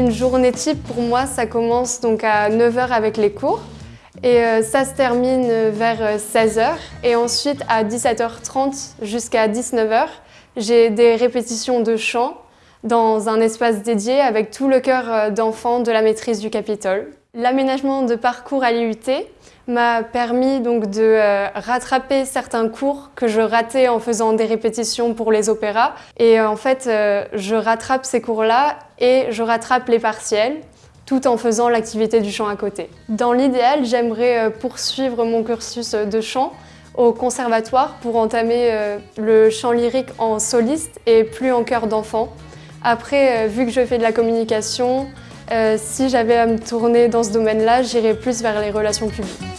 Une journée type pour moi, ça commence donc à 9h avec les cours et euh, ça se termine vers 16h et ensuite à 17h30 jusqu'à 19h, j'ai des répétitions de chant dans un espace dédié avec tout le cœur d'enfants de la maîtrise du Capitole. L'aménagement de parcours à l'IUT m'a permis donc de euh, rattraper certains cours que je ratais en faisant des répétitions pour les opéras. Et euh, en fait, euh, je rattrape ces cours-là et je rattrape les partiels tout en faisant l'activité du chant à côté. Dans l'idéal, j'aimerais poursuivre mon cursus de chant au conservatoire pour entamer le chant lyrique en soliste et plus en chœur d'enfant. Après, vu que je fais de la communication, euh, si j'avais à me tourner dans ce domaine-là, j'irais plus vers les relations publiques.